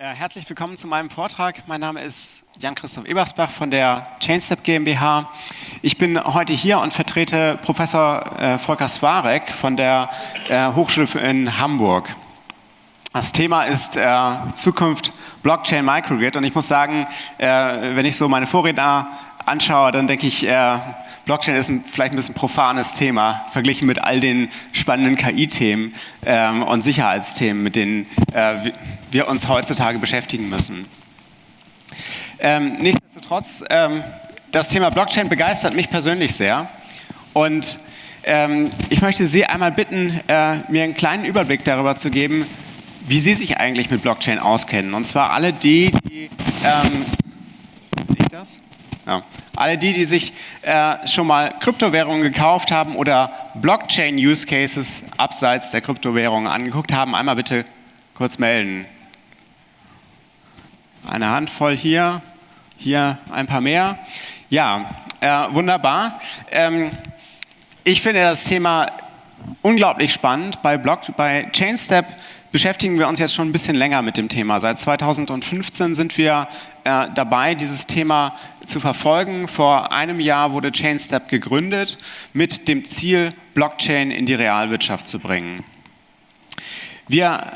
Äh, herzlich willkommen zu meinem Vortrag. Mein Name ist Jan-Christoph Ebersbach von der Chainstep GmbH. Ich bin heute hier und vertrete Professor äh, Volker Swarek von der äh, Hochschule in Hamburg. Das Thema ist Zukunft Blockchain Microgrid und ich muss sagen, wenn ich so meine Vorredner anschaue, dann denke ich, äh, Blockchain ist ein, vielleicht ein bisschen profanes Thema, verglichen mit all den spannenden KI-Themen ähm, und Sicherheitsthemen, mit denen äh, wir uns heutzutage beschäftigen müssen. Ähm, nichtsdestotrotz, ähm, das Thema Blockchain begeistert mich persönlich sehr und ähm, ich möchte Sie einmal bitten, äh, mir einen kleinen Überblick darüber zu geben, wie Sie sich eigentlich mit Blockchain auskennen. Und zwar alle die, die ähm, das? Ja. Alle die, die sich äh, schon mal Kryptowährungen gekauft haben oder Blockchain-Use-Cases abseits der Kryptowährungen angeguckt haben, einmal bitte kurz melden. Eine Handvoll hier, hier ein paar mehr. Ja, äh, wunderbar. Ähm, ich finde das Thema unglaublich spannend. Bei, Block, bei Chainstep beschäftigen wir uns jetzt schon ein bisschen länger mit dem Thema. Seit 2015 sind wir äh, dabei, dieses Thema zu verfolgen. Vor einem Jahr wurde Chainstep gegründet mit dem Ziel, Blockchain in die Realwirtschaft zu bringen. Wir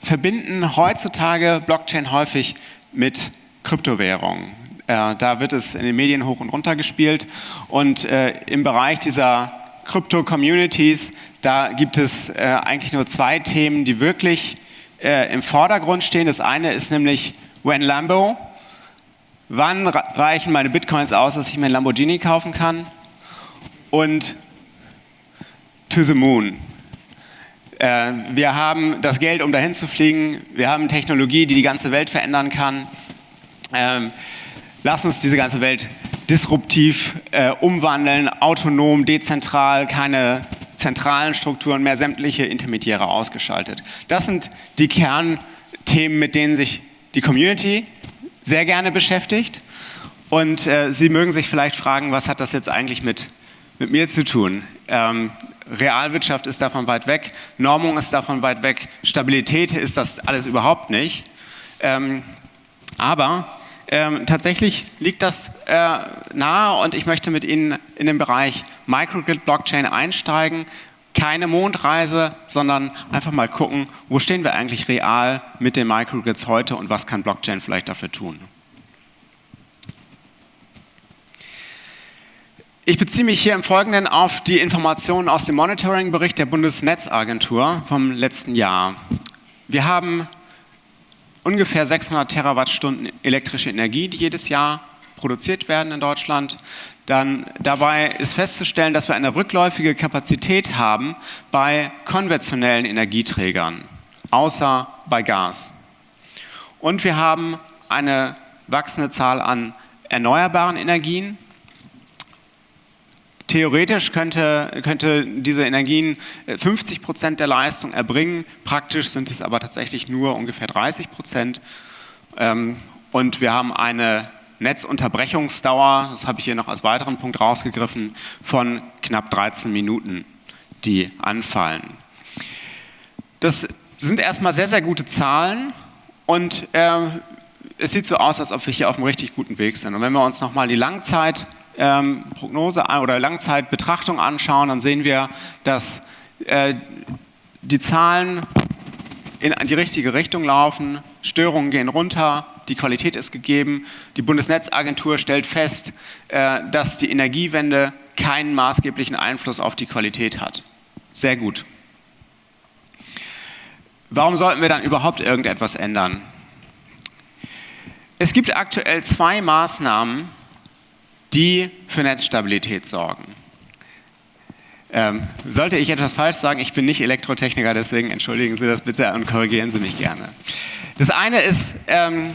verbinden heutzutage Blockchain häufig mit Kryptowährungen. Äh, da wird es in den Medien hoch und runter gespielt und äh, im Bereich dieser Krypto-Communities, da gibt es eigentlich nur zwei Themen, die wirklich im Vordergrund stehen. Das eine ist nämlich When Lambo. Wann reichen meine Bitcoins aus, dass ich mir ein Lamborghini kaufen kann? Und To the Moon. Äh, wir haben das Geld, um dahin zu fliegen. Wir haben Technologie, die die ganze Welt verändern kann. Ähm, lass uns diese ganze Welt disruptiv äh, umwandeln, autonom, dezentral, keine zentralen Strukturen mehr, sämtliche Intermediäre ausgeschaltet. Das sind die Kernthemen, mit denen sich die Community sehr gerne beschäftigt. Und äh, Sie mögen sich vielleicht fragen, was hat das jetzt eigentlich mit, mit mir zu tun? Ähm, Realwirtschaft ist davon weit weg, Normung ist davon weit weg, Stabilität ist das alles überhaupt nicht. Ähm, aber ähm, tatsächlich liegt das äh, nahe und ich möchte mit Ihnen in den Bereich Microgrid Blockchain einsteigen. Keine Mondreise, sondern einfach mal gucken, wo stehen wir eigentlich real mit den Microgrids heute und was kann Blockchain vielleicht dafür tun. Ich beziehe mich hier im Folgenden auf die Informationen aus dem Monitoring-Bericht der Bundesnetzagentur vom letzten Jahr. Wir haben ungefähr 600 Terawattstunden elektrische Energie, die jedes Jahr produziert werden in Deutschland. Dann dabei ist festzustellen, dass wir eine rückläufige Kapazität haben bei konventionellen Energieträgern, außer bei Gas. Und wir haben eine wachsende Zahl an erneuerbaren Energien, Theoretisch könnte, könnte diese Energien 50 äh, Prozent der Leistung erbringen, praktisch sind es aber tatsächlich nur ungefähr 30 Prozent. Ähm, und wir haben eine Netzunterbrechungsdauer, das habe ich hier noch als weiteren Punkt rausgegriffen, von knapp 13 Minuten, die anfallen. Das sind erstmal sehr, sehr gute Zahlen und äh, es sieht so aus, als ob wir hier auf einem richtig guten Weg sind. Und wenn wir uns nochmal die Langzeit ähm, oder Langzeitbetrachtung anschauen, dann sehen wir, dass äh, die Zahlen in die richtige Richtung laufen, Störungen gehen runter, die Qualität ist gegeben. Die Bundesnetzagentur stellt fest, äh, dass die Energiewende keinen maßgeblichen Einfluss auf die Qualität hat. Sehr gut. Warum sollten wir dann überhaupt irgendetwas ändern? Es gibt aktuell zwei Maßnahmen, die für Netzstabilität sorgen. Ähm, sollte ich etwas falsch sagen, ich bin nicht Elektrotechniker, deswegen entschuldigen Sie das bitte und korrigieren Sie mich gerne. Das eine ist ähm,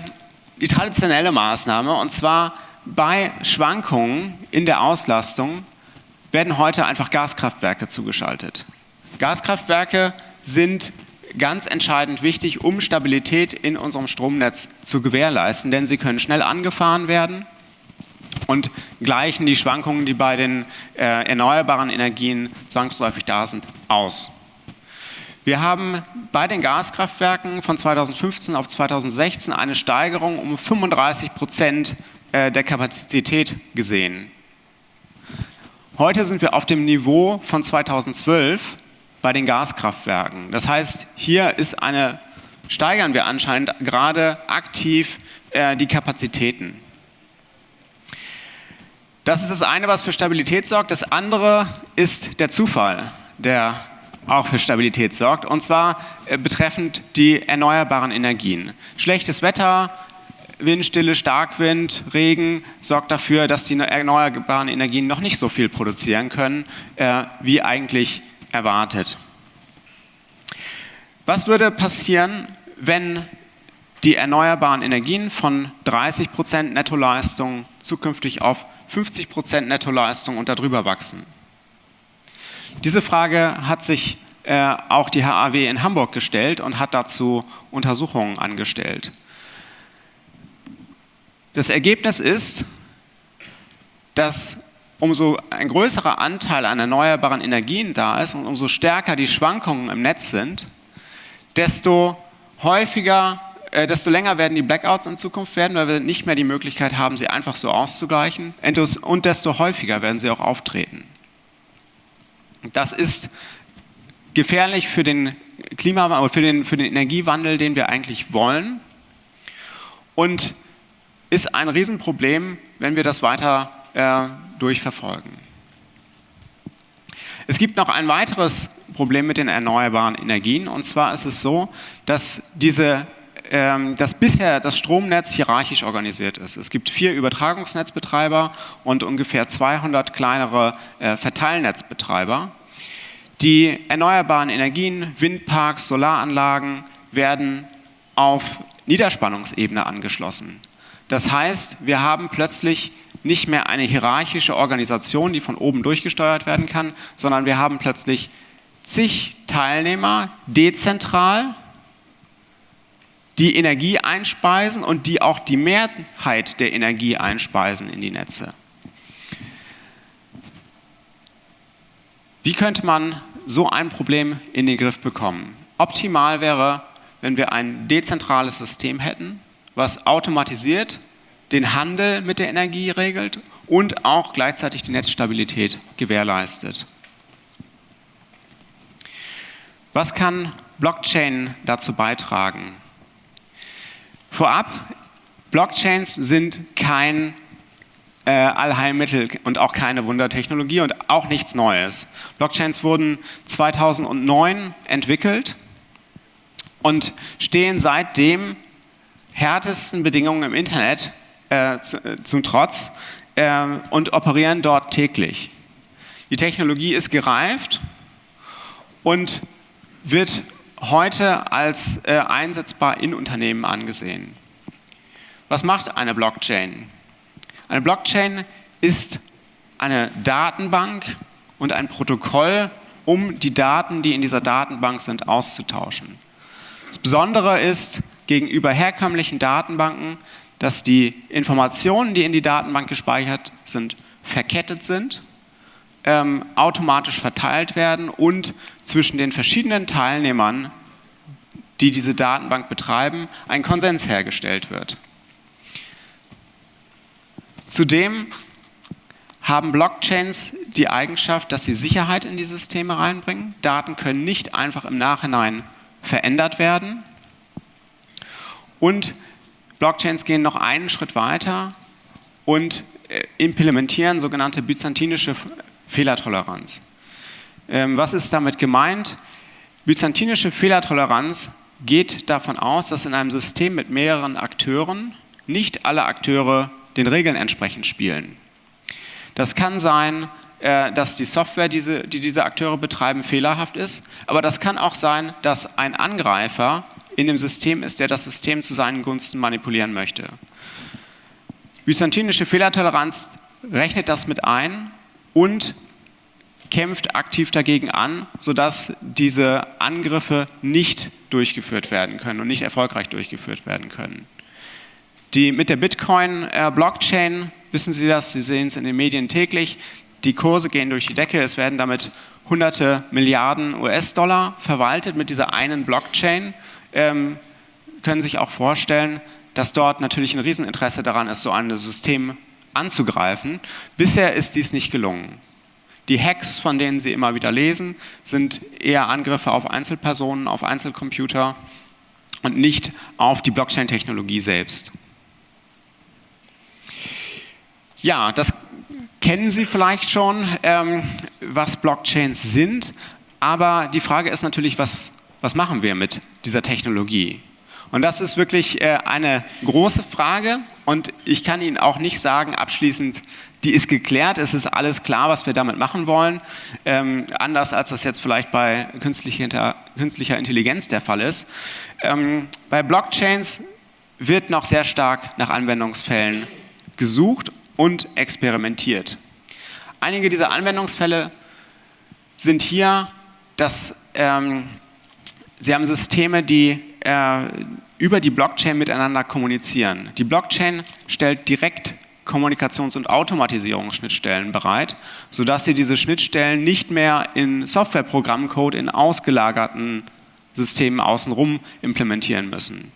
die traditionelle Maßnahme und zwar bei Schwankungen in der Auslastung werden heute einfach Gaskraftwerke zugeschaltet. Gaskraftwerke sind ganz entscheidend wichtig, um Stabilität in unserem Stromnetz zu gewährleisten, denn sie können schnell angefahren werden und gleichen die Schwankungen, die bei den äh, erneuerbaren Energien zwangsläufig da sind, aus. Wir haben bei den Gaskraftwerken von 2015 auf 2016 eine Steigerung um 35 Prozent äh, der Kapazität gesehen. Heute sind wir auf dem Niveau von 2012 bei den Gaskraftwerken. Das heißt, hier ist eine, steigern wir anscheinend gerade aktiv äh, die Kapazitäten. Das ist das eine, was für Stabilität sorgt. Das andere ist der Zufall, der auch für Stabilität sorgt, und zwar äh, betreffend die erneuerbaren Energien. Schlechtes Wetter, Windstille, Starkwind, Regen sorgt dafür, dass die erneuerbaren Energien noch nicht so viel produzieren können, äh, wie eigentlich erwartet. Was würde passieren, wenn die erneuerbaren Energien von 30 Prozent Nettoleistung zukünftig auf 50 Prozent Nettoleistung und darüber wachsen? Diese Frage hat sich äh, auch die HAW in Hamburg gestellt und hat dazu Untersuchungen angestellt. Das Ergebnis ist, dass umso ein größerer Anteil an erneuerbaren Energien da ist und umso stärker die Schwankungen im Netz sind, desto häufiger, äh, desto länger werden die Blackouts in Zukunft werden, weil wir nicht mehr die Möglichkeit haben, sie einfach so auszugleichen und desto häufiger werden sie auch auftreten. Das ist gefährlich für den Klimawandel, für den, für den Energiewandel, den wir eigentlich wollen und ist ein Riesenproblem, wenn wir das weiter äh, durchverfolgen. Es gibt noch ein weiteres Problem mit den erneuerbaren Energien und zwar ist es so, dass diese dass bisher das Stromnetz hierarchisch organisiert ist. Es gibt vier Übertragungsnetzbetreiber und ungefähr 200 kleinere äh, Verteilnetzbetreiber. Die erneuerbaren Energien, Windparks, Solaranlagen werden auf Niederspannungsebene angeschlossen. Das heißt, wir haben plötzlich nicht mehr eine hierarchische Organisation, die von oben durchgesteuert werden kann, sondern wir haben plötzlich zig Teilnehmer dezentral, die Energie einspeisen und die auch die Mehrheit der Energie einspeisen in die Netze. Wie könnte man so ein Problem in den Griff bekommen? Optimal wäre, wenn wir ein dezentrales System hätten, was automatisiert den Handel mit der Energie regelt und auch gleichzeitig die Netzstabilität gewährleistet. Was kann Blockchain dazu beitragen? Vorab, Blockchains sind kein äh, Allheilmittel und auch keine Wundertechnologie und auch nichts Neues. Blockchains wurden 2009 entwickelt und stehen seitdem härtesten Bedingungen im Internet äh, äh, zum Trotz äh, und operieren dort täglich. Die Technologie ist gereift und wird heute als äh, einsetzbar in Unternehmen angesehen. Was macht eine Blockchain? Eine Blockchain ist eine Datenbank und ein Protokoll, um die Daten, die in dieser Datenbank sind, auszutauschen. Das Besondere ist gegenüber herkömmlichen Datenbanken, dass die Informationen, die in die Datenbank gespeichert sind, verkettet sind, ähm, automatisch verteilt werden und zwischen den verschiedenen Teilnehmern, die diese Datenbank betreiben, ein Konsens hergestellt wird. Zudem haben Blockchains die Eigenschaft, dass sie Sicherheit in die Systeme reinbringen. Daten können nicht einfach im Nachhinein verändert werden. Und Blockchains gehen noch einen Schritt weiter und äh, implementieren sogenannte byzantinische Fehlertoleranz. Ähm, was ist damit gemeint? Byzantinische Fehlertoleranz geht davon aus, dass in einem System mit mehreren Akteuren nicht alle Akteure den Regeln entsprechend spielen. Das kann sein, äh, dass die Software, die diese Akteure betreiben, fehlerhaft ist, aber das kann auch sein, dass ein Angreifer in dem System ist, der das System zu seinen Gunsten manipulieren möchte. Byzantinische Fehlertoleranz rechnet das mit ein und kämpft aktiv dagegen an, sodass diese Angriffe nicht durchgeführt werden können und nicht erfolgreich durchgeführt werden können. Die, mit der Bitcoin-Blockchain, wissen Sie das, Sie sehen es in den Medien täglich, die Kurse gehen durch die Decke, es werden damit hunderte Milliarden US-Dollar verwaltet mit dieser einen Blockchain, ähm, können sich auch vorstellen, dass dort natürlich ein Rieseninteresse daran ist, so ein System anzugreifen. Bisher ist dies nicht gelungen. Die Hacks, von denen Sie immer wieder lesen, sind eher Angriffe auf Einzelpersonen, auf Einzelcomputer und nicht auf die Blockchain-Technologie selbst. Ja, das kennen Sie vielleicht schon, ähm, was Blockchains sind, aber die Frage ist natürlich, was, was machen wir mit dieser Technologie? Und das ist wirklich äh, eine große Frage und ich kann Ihnen auch nicht sagen, abschließend, die ist geklärt, es ist alles klar, was wir damit machen wollen. Ähm, anders als das jetzt vielleicht bei künstlicher, Intelligenz der Fall ist. Ähm, bei Blockchains wird noch sehr stark nach Anwendungsfällen gesucht und experimentiert. Einige dieser Anwendungsfälle sind hier, dass ähm, Sie haben Systeme, die äh, über die Blockchain miteinander kommunizieren. Die Blockchain stellt direkt Kommunikations- und Automatisierungsschnittstellen bereit, sodass Sie diese Schnittstellen nicht mehr in Softwareprogrammcode in ausgelagerten Systemen außenrum implementieren müssen.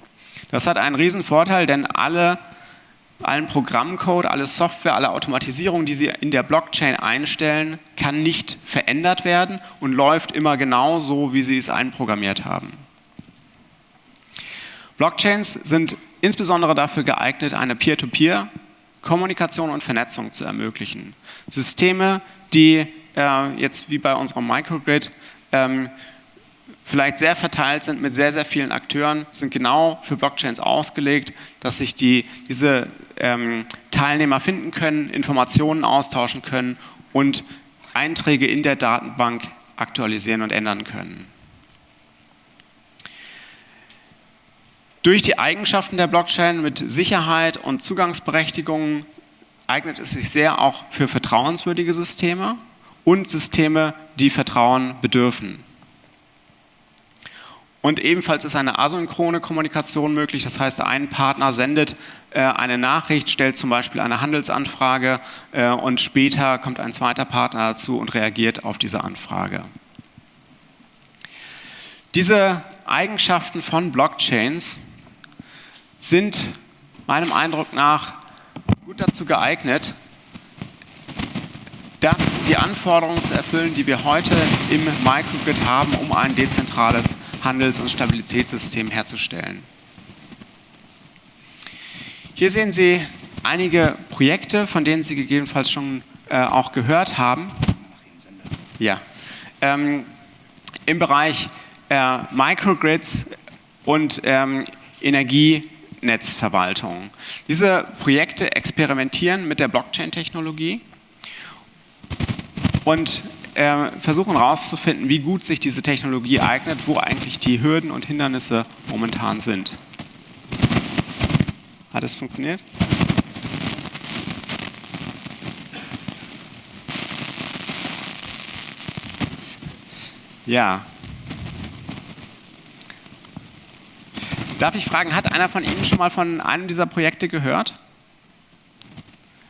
Das hat einen riesen Vorteil, denn alle, allen Programmcode, alle Software, alle Automatisierung, die Sie in der Blockchain einstellen, kann nicht verändert werden und läuft immer genau so, wie Sie es einprogrammiert haben. Blockchains sind insbesondere dafür geeignet, eine Peer-to-Peer-Kommunikation und Vernetzung zu ermöglichen. Systeme, die äh, jetzt wie bei unserem Microgrid ähm, vielleicht sehr verteilt sind mit sehr, sehr vielen Akteuren, sind genau für Blockchains ausgelegt, dass sich die, diese ähm, Teilnehmer finden können, Informationen austauschen können und Einträge in der Datenbank aktualisieren und ändern können. Durch die Eigenschaften der Blockchain mit Sicherheit und Zugangsberechtigungen eignet es sich sehr auch für vertrauenswürdige Systeme und Systeme, die Vertrauen bedürfen. Und ebenfalls ist eine asynchrone Kommunikation möglich, das heißt, ein Partner sendet äh, eine Nachricht, stellt zum Beispiel eine Handelsanfrage äh, und später kommt ein zweiter Partner dazu und reagiert auf diese Anfrage. Diese Eigenschaften von Blockchains sind meinem Eindruck nach gut dazu geeignet, das, die Anforderungen zu erfüllen, die wir heute im Microgrid haben, um ein dezentrales Handels- und Stabilitätssystem herzustellen. Hier sehen Sie einige Projekte, von denen Sie gegebenenfalls schon äh, auch gehört haben. Ja. Ähm, Im Bereich äh, Microgrids und ähm, Energie Netzverwaltung. Diese Projekte experimentieren mit der Blockchain-Technologie und äh, versuchen herauszufinden, wie gut sich diese Technologie eignet, wo eigentlich die Hürden und Hindernisse momentan sind. Hat es funktioniert? Ja, Darf ich fragen, hat einer von Ihnen schon mal von einem dieser Projekte gehört?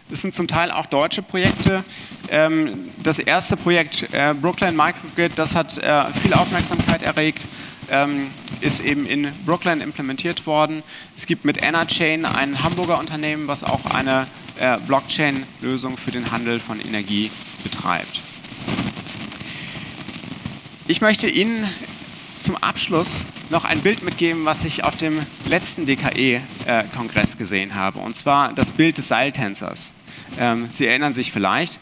Das sind zum Teil auch deutsche Projekte. Ähm, das erste Projekt, äh, Brooklyn Microgrid, das hat äh, viel Aufmerksamkeit erregt, ähm, ist eben in Brooklyn implementiert worden. Es gibt mit EnerChain ein Hamburger Unternehmen, was auch eine äh, Blockchain-Lösung für den Handel von Energie betreibt. Ich möchte Ihnen zum Abschluss noch ein Bild mitgeben, was ich auf dem letzten DKE-Kongress gesehen habe. Und zwar das Bild des Seiltänzers. Ähm, Sie erinnern sich vielleicht.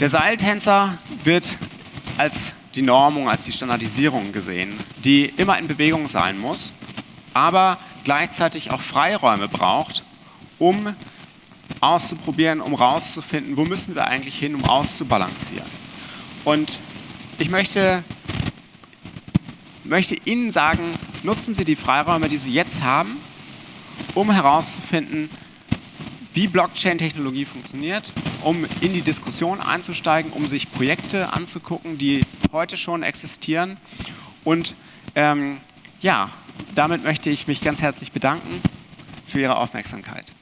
Der Seiltänzer wird als die Normung, als die Standardisierung gesehen, die immer in Bewegung sein muss, aber gleichzeitig auch Freiräume braucht, um auszuprobieren, um rauszufinden, wo müssen wir eigentlich hin, um auszubalancieren. Und ich möchte möchte Ihnen sagen, nutzen Sie die Freiräume, die Sie jetzt haben, um herauszufinden, wie Blockchain-Technologie funktioniert, um in die Diskussion einzusteigen, um sich Projekte anzugucken, die heute schon existieren. Und ähm, ja, damit möchte ich mich ganz herzlich bedanken für Ihre Aufmerksamkeit.